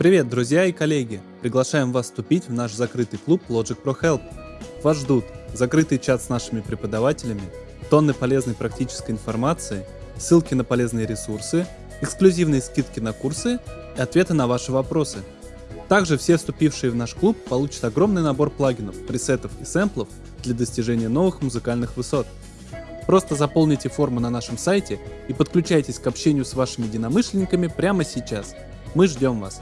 Привет, друзья и коллеги! Приглашаем вас вступить в наш закрытый клуб Logic Pro Help. Вас ждут закрытый чат с нашими преподавателями, тонны полезной практической информации, ссылки на полезные ресурсы, эксклюзивные скидки на курсы и ответы на ваши вопросы. Также все вступившие в наш клуб получат огромный набор плагинов, пресетов и сэмплов для достижения новых музыкальных высот. Просто заполните форму на нашем сайте и подключайтесь к общению с вашими единомышленниками прямо сейчас. Мы ждем вас!